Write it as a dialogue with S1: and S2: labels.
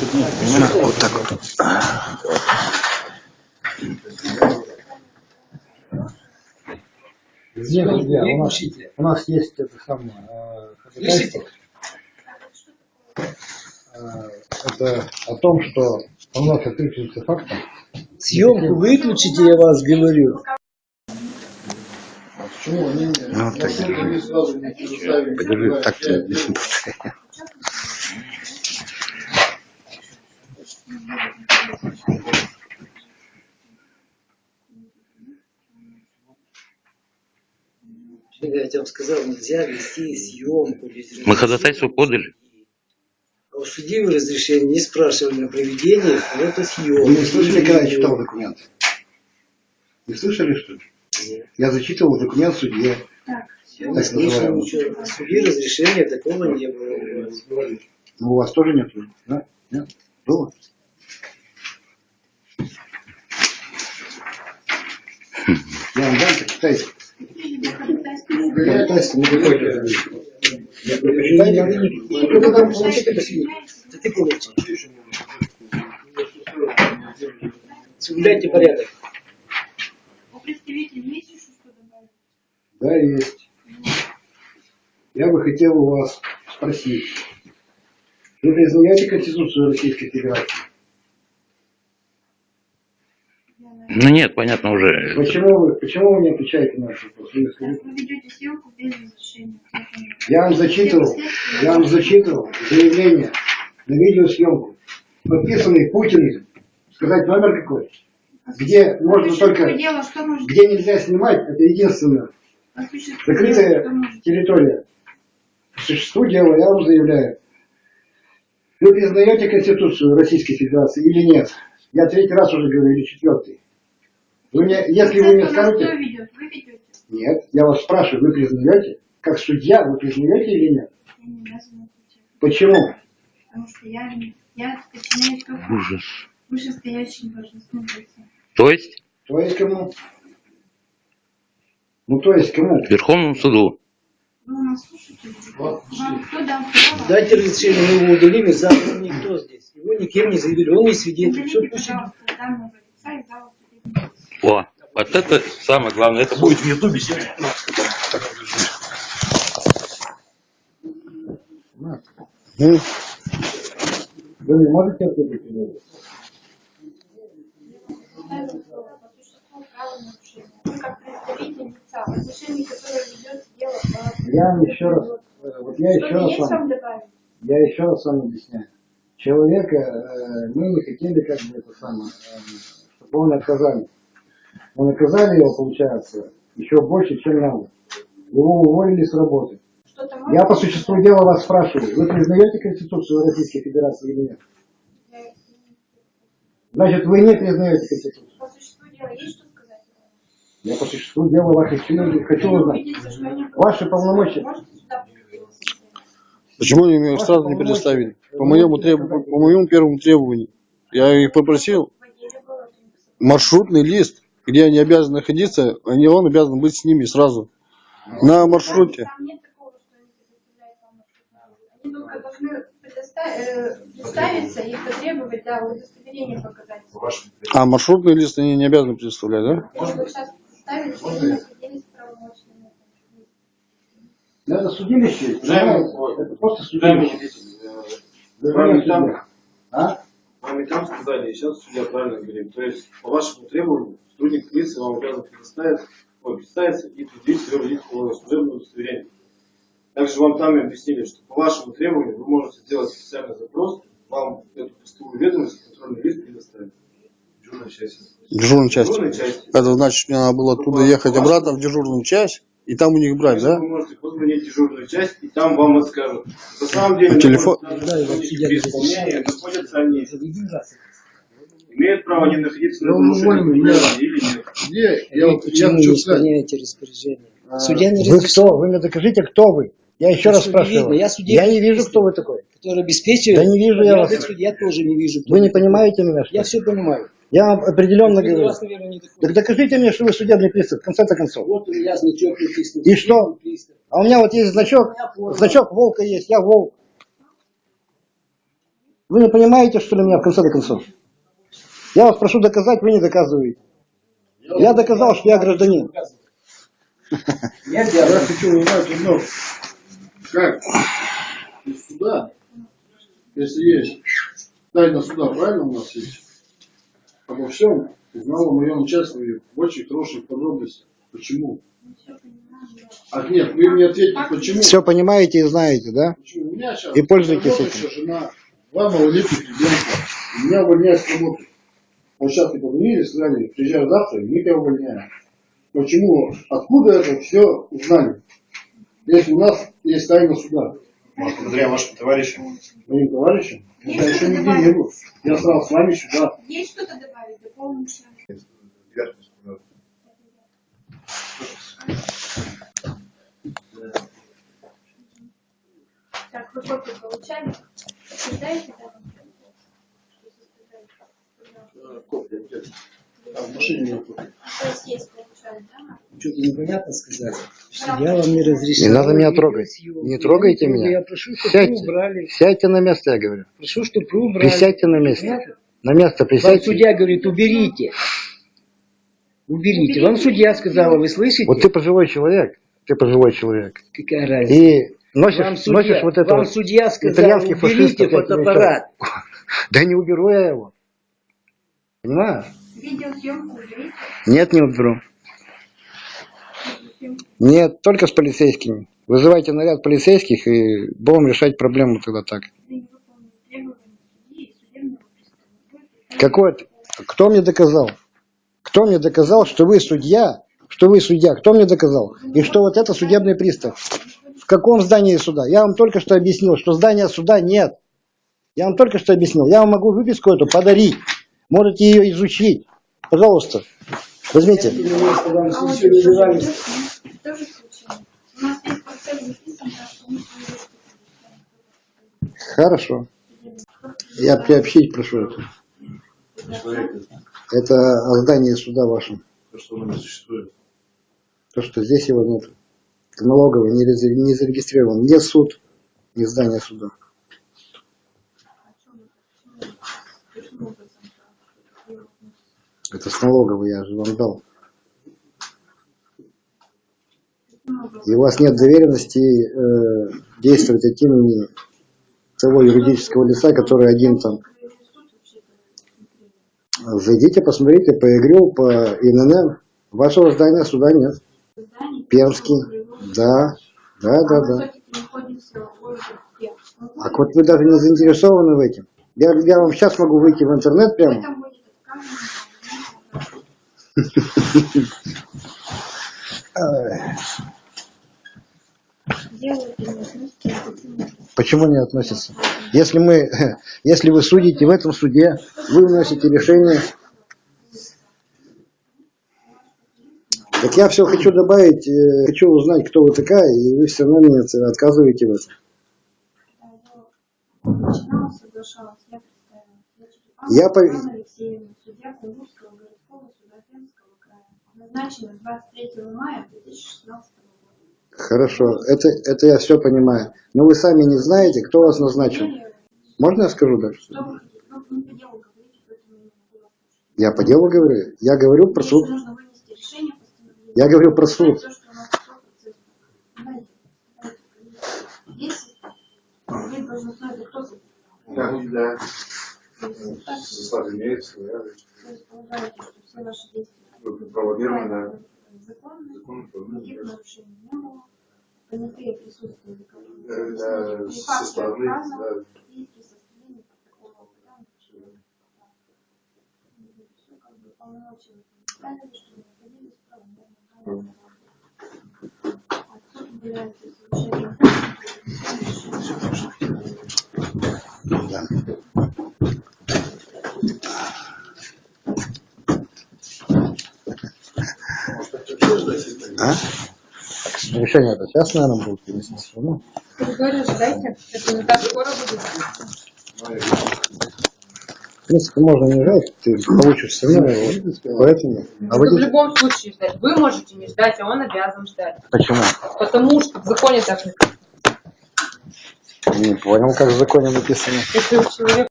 S1: тут нет, понимаешь?
S2: Вот так вот.
S1: Нет, друзья, у нас, у нас есть это самое э, ходатайство. Э, Это о том, что у нас отключится фактом.
S3: Съемку выключите, я вас говорю.
S1: Почему они
S2: Ну, так держи.
S1: сразу не предоставили?
S2: Подержи, так тебе не
S3: тебе сказал, нельзя вести съемку
S4: Мы ходатайство подали.
S3: А у судьи вы разрешения не спрашивали на проведение фотосъемки.
S1: Вы не слышали, когда я читал документ? Не слышали, что ли?
S3: Нет.
S1: Я зачитывал документ судье.
S3: Я не
S1: Так
S3: слышал ничего. У судьи разрешения такого не было.
S1: Ну, у вас тоже нет? Да? Нет? Было? Я вам дам, почитайте. Ходатайство не. Ну, тогда получите посильнее.
S3: Да ты. Соблюдайте порядок.
S5: У представителей есть еще что добавить?
S1: Да, есть. Я бы хотел у вас спросить. Вы признаете Конституцию Российской Федерации?
S4: Ну нет, понятно уже.
S1: Почему вы, почему вы не отвечаете на наш вопрос? Вы
S5: ведете съемку без разрешения.
S1: Я вам зачитывал, я вам зачитывал заявление на видеосъемку, подписанный Путиным. Сказать номер какой? Где можно только, где нельзя снимать, это единственное.
S5: существу дела,
S1: Закрытая территория. По существу дела я вам заявляю. Вы признаете Конституцию Российской Федерации или нет? Я третий раз уже говорю, или четвертый. Вы мне, если вы мне скажете,
S5: ведет? Вы ведете?
S1: нет, я вас спрашиваю, вы признаете? Как судья, вы признаете или нет?
S5: Я не обязана отвечать.
S1: Почему?
S5: Потому что я, я подчиняюсь только
S4: Ужас.
S5: вышестоящим должностным лицам.
S4: То есть
S1: То есть кому? Ну, то есть кому?
S4: Верховному суду.
S5: Вы у нас слушаете? Вам кто дал право?
S3: Дайте разрешение, мы его удалим, и завтра никто здесь. Его никем не заявили, он не свидетель. Все, пусть идет.
S5: пожалуйста, данного лица из зала судебного
S4: О, вот это самое главное. Это будет в Ютубе сегодня.
S1: Ну, Вы не можете ответить? или нет?
S5: Ставим слово по существу правонарушения. Вы как представитель лица, в отношении которого ведется дело по...
S1: Я еще раз, э, вот я еще раз вам, я еще раз вам объясняю. Человека, э, мы не хотели как бы это самое, э, чтобы он наказали. Мы наказали его, получается, еще больше, чем надо. Его уволили с работы. Я по существу дела вас спрашиваю, вы признаете Конституцию Российской Федерации или нет? Значит, вы не признаете Конституцию.
S5: По существу дела есть что?
S1: Я по существу дела вас хочу, хочу узнать. Ваши полномочия.
S5: Можете сюда прийти?
S6: Почему они мне сразу не предоставили? По моему, треб- по моему первому требованию. Я их попросил маршрутный лист, где они обязаны находиться, они, он обязан быть с ними сразу. На маршруте.
S5: Там нет такого, что они предоставляют вам маршрутную. Они только должны предоста- э, представиться и потребовать, да, удостоверение показать.
S6: А маршрутный лист они не обязаны предоставлять, да?
S5: Сейчас правомочными.
S1: Это судилище, понимаете? это просто судилище. Да, судья.
S7: там-
S1: А?
S7: Вам и там сказали, и сейчас судья правильно говорит. То есть, по вашему требованию, сотрудник полиции вам обязан предоставить, ой, представиться и предъявить свое водительское служебное удостоверение. Также вам там и объяснили, что по вашему требованию вы можете сделать специальный запрос, вам эту пустую ведомость, контрольный лист предоставить. Дежурная часть.
S6: Дежурная. Это значит, мне надо было оттуда ехать обратно в дежурную часть и там у них брать, да?
S7: Вы можете позвонить в дежурную часть, и там вам расскажут. На самом деле,
S6: А телефон-
S7: находятся
S3: Да,
S7: при исполнении, находятся они, имеют право не находиться на
S1: Ну,
S7: нарушении или нет.
S1: Где?
S3: Я вот почему не исполняете распоряжение? Судья не
S1: Вы
S3: разрешил.
S1: кто? Вы мне докажите, кто вы. Я еще
S3: Ну,
S1: раз
S3: что, не
S1: спрашиваю.
S3: видно? Я судебный
S1: Я не вижу,
S3: пристав.
S1: кто вы такой.
S3: Который обеспечивает.
S1: Да не вижу я вас.
S3: Я тоже не вижу.
S1: Вы не понимаете меня, что
S3: Я все понимаю.
S1: Я вам определенно говорю.
S3: раз, наверное, не такой.
S1: Так докажите мне, что вы судебный пристав, в конце-то концов.
S3: Вот у меня значок написан.
S1: И что? А у меня вот есть значок, значок волка есть, я волк. Вы не понимаете, что ли, меня в конце до концов? Я вас прошу доказать, вы не доказываете. Я доказал, что я гражданин.
S6: Я хочу узнать одно. Как из суда, если есть тайна суда, правильно у нас есть? Обо всем узнал о моем участии в очень хороших подробностях. Почему? А нет, вы мне ответьте, почему?
S1: Все понимаете и знаете, да?
S6: Почему? У меня сейчас
S1: И пользуйтесь
S6: работающая жена, два малолетних ребенка. И Меня увольняют с работы. Вот сейчас не позвонили, сказали, приезжаю завтра, и мы тебя увольняем. Почему? Откуда это все узнали? Если у нас есть тайна суда.
S2: Может, благодаря вашим товарищам.
S6: Моим товарищам, я еще нигде не был. Я сразу с вами сюда.
S5: Есть что-то добавить? Дополнить? Так, вы копию получали? Подтверждаете, да?
S6: Копия где-то. А в машине нет копии.
S5: То есть есть, да?
S3: Что-то непонятно сказать. Судья вам не разрешил.
S1: Не надо меня трогать. Не
S3: Я
S1: трогайте меня.
S3: Я прошу, чтобы вы
S1: Сядьте.
S3: убрали.
S1: Сядьте на место, я говорю.
S3: Прошу, чтобы вы убрали.
S1: Присядьте на место.
S3: Понятно?
S1: На место
S3: Вам
S1: присядьте.
S3: судья говорит, уберите. Уберите. Вам судья сказала, вы слышите?
S1: Вот ты пожилой человек. Ты пожилой человек.
S3: Какая разница?
S1: И носишь,
S3: вам судья,
S1: носишь вот это
S3: вам
S1: вот
S3: судья сказал,
S1: итальянский
S3: уберите фотоаппарат.
S1: Да не уберу я его. Понимаешь?
S5: Видеосъемку уберите.
S1: Нет, не уберу. Нет, только с полицейскими. Вызывайте наряд полицейских и будем решать проблему тогда так. Какой это- Кто мне доказал? Кто мне доказал, что вы судья? Что вы судья? Кто мне доказал? И что вот это судебный пристав? В каком здании суда? Я вам только что объяснил, что здания суда нет. Я вам только что объяснил. Я вам могу выписку эту подарить. Можете ее изучить. Пожалуйста, возьмите.
S5: А
S3: не
S1: Хорошо. Я приобщить прошу это. Это о здании суда вашем.
S2: То, что оно не существует.
S1: То, что здесь его нет. В налоговой не, не зарегистрирован ни суд, ни здание суда. Это с налоговой я же вам дал. И у вас нет доверенности э, действовать от имени того юридического лица, который один там. Зайдите, посмотрите по ИГРЮ, по ИНН. Вашего здания суда нет. Пермский. Да, да, да, да. А вот вы даже не заинтересованы в этом. Я, я вам сейчас могу выйти в интернет прямо. Почему не относятся? Если мы, если вы судите в этом суде, вы вносите решение. Так я все хочу добавить, э, хочу узнать, кто вы такая, и вы все равно мне отказываете в этом.
S5: Я
S1: по-.
S5: Назначена 23 мая 2016 года.
S1: Хорошо, это, это я все понимаю. Но вы сами не знаете, кто вас назначил. Можно я скажу дальше?
S5: Вы? Ну, не по делу говорите, поэтому я не могу вас слушать.
S1: Я по делу говорю. Я говорю про суд. Я говорю про суд.
S5: Вы
S2: Да, Состав имеется, да.
S5: то есть полагаете, что все ваши действия
S2: Правомерно,
S5: законны,
S2: да. Закон,
S5: никаких нарушений не было, понятые присутствие
S2: Да, да, со стороны, да.
S5: и при составлении протокола да, всё как бы полномочия представили, что находились в правомерном порядке. Отсюда является совершенно
S1: Решение это сейчас, наверное, будет принести. Ну,
S8: Говорю, ждайте. Это не так скоро будет.
S1: в принципе, можно не ждать, ты получишь все равно его. Поэтому. А
S8: Это
S1: вы
S8: в любом случае ждать. Вы можете не ждать, а он обязан ждать.
S1: Почему?
S8: Потому что в законе так написано.
S1: Не понял, как в законе написано.
S8: Если у человека